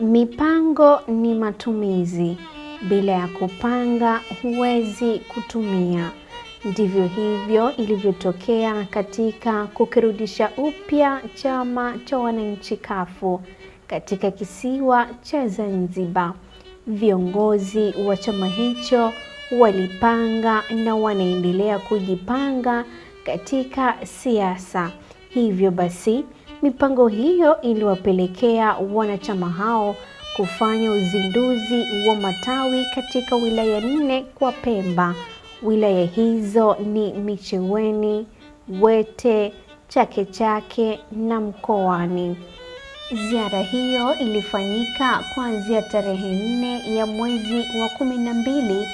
Mipango ni matumizi. Bila ya kupanga huwezi kutumia. Ndivyo hivyo ilivyotokea katika kukirudisha upya chama cha wananchi kafu katika kisiwa cha Zanzibar. Viongozi wa chama hicho walipanga na wanaendelea kujipanga katika siasa. Hivyo basi, mipango hiyo iliwapelekea wanachama hao kufanya uzinduzi wa matawi katika wilaya nne kwa Pemba. Wilaya hizo ni Micheweni, Wete, Chake Chake na Mkoani. Ziara hiyo ilifanyika kuanzia tarehe nne ya mwezi wa kumi na mbili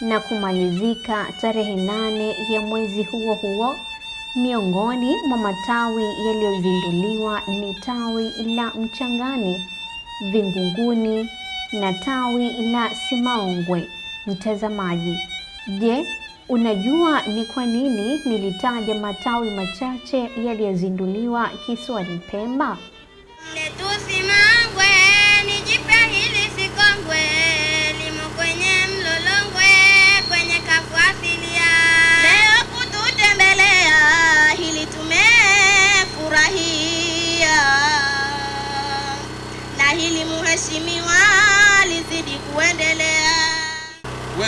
na kumalizika tarehe nane ya mwezi huo huo. Miongoni mwa matawi yaliyozinduliwa ni tawi la Mchangani, Vingunguni na tawi la Simaongwe. Mtazamaji, je, unajua ni kwa nini nilitaja matawi machache yaliyozinduliwa kisiwani Pemba? Letusimangwe nijipe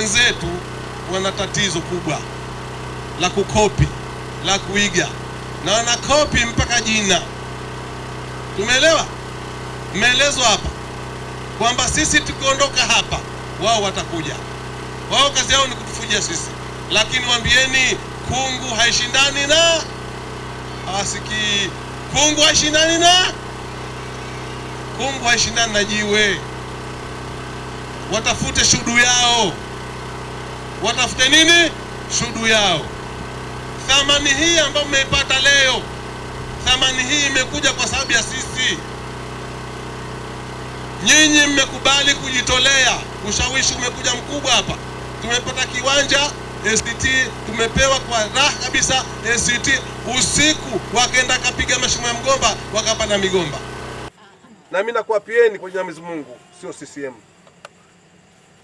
Wenzetu wana tatizo kubwa la kukopi, la kuiga, na wanakopi mpaka jina. Tumeelewa? Mmeelezwa hapa kwamba sisi tukiondoka hapa, wao watakuja. Wao kazi yao ni kutufuja sisi, lakini waambieni, kungu haishindani na hawasikii. Kungu haishindani na kungu haishindani na jiwe. Watafute shudu yao, watafute nini? Shudu yao. Thamani hii ambayo mmeipata leo, thamani hii imekuja kwa sababu ya sisi. Nyinyi mmekubali kujitolea, ushawishi umekuja mkubwa hapa. Tumepata kiwanja ACT, tumepewa kwa raha kabisa ACT. Usiku wakaenda kapiga mashimo ya mgomba, wakapanda migomba. Na mimi nakuapieni kwa jina la Mwenyezi Mungu, sio CCM.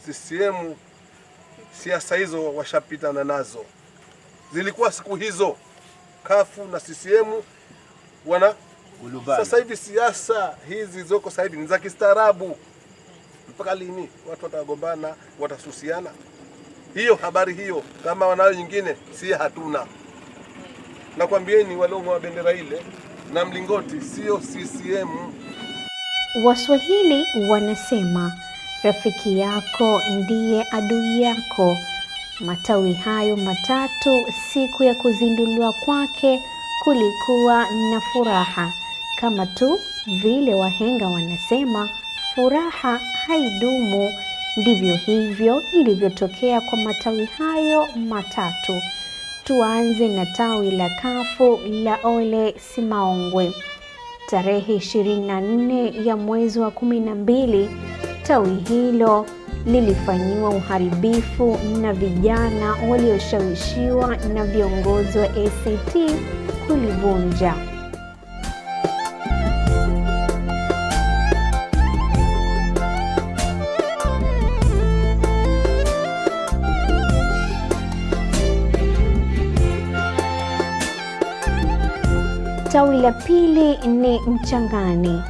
CCM siasa hizo washapitana nazo, zilikuwa siku hizo kafu na CCM wana sasa hivi siasa hizi zoko sasa hivi ni za kistaarabu. Mpaka lini watu watagombana, watasusiana? Hiyo habari hiyo, kama wanayo nyingine, si hatuna. Nakwambieni, waliong'oa bendera ile na mlingoti sio CCM. Waswahili wanasema rafiki yako ndiye adui yako. Matawi hayo matatu, siku ya kuzinduliwa kwake kulikuwa na furaha, kama tu vile wahenga wanasema furaha haidumu. Ndivyo hivyo ilivyotokea kwa matawi hayo matatu. Tuanze na tawi la kafu la Ole Simaongwe. Tarehe 24 ya mwezi wa kumi na mbili tawi hilo lilifanyiwa uharibifu na vijana walioshawishiwa na viongozi wa ACT kulivunja. Tawi la pili ni Mchangani.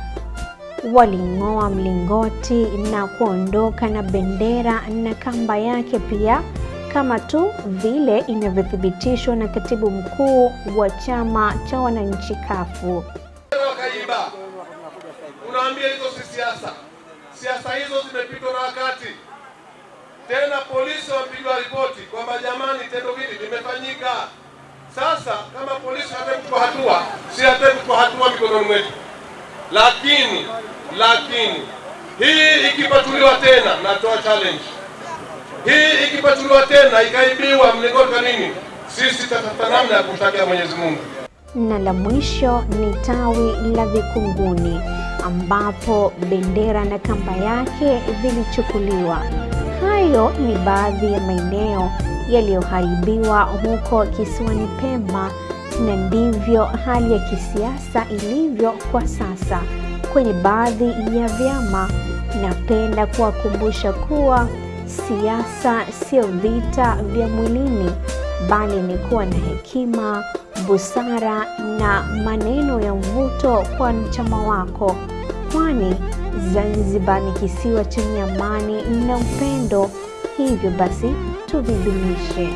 Waling'oa mlingoti na kuondoka na bendera na kamba yake pia, kama tu vile inavyothibitishwa na katibu mkuu wa chama cha wananchi kafu. Wakaiba, unaambia hizo si siasa. Siasa hizo zimepitwa na wakati. Tena polisi wamepigwa ripoti kwamba jamani, tendo hili limefanyika. Sasa kama polisi hataki hatua, si hataki hatua mikononi mwetu, lakini lakini hii ikipatuliwa tena, natoa challenge hii ikipatuliwa tena ikaibiwa mlingoti nini, sisi tatafuta namna ya kumtakia Mwenyezi Mungu. Na la mwisho ni tawi la Vikunguni ambapo bendera na kamba yake vilichukuliwa. Hayo ni baadhi ya maeneo yaliyoharibiwa huko kisiwani Pemba, na ndivyo hali ya kisiasa ilivyo kwa sasa. kwenye baadhi ya vyama. Napenda kuwakumbusha kuwa siasa sio vita vya mwilini, bali ni kuwa na hekima, busara na maneno ya mvuto kwa wanachama wako, kwani Zanzibar ni kisiwa chenye amani na upendo. Hivyo basi tuvidumishe.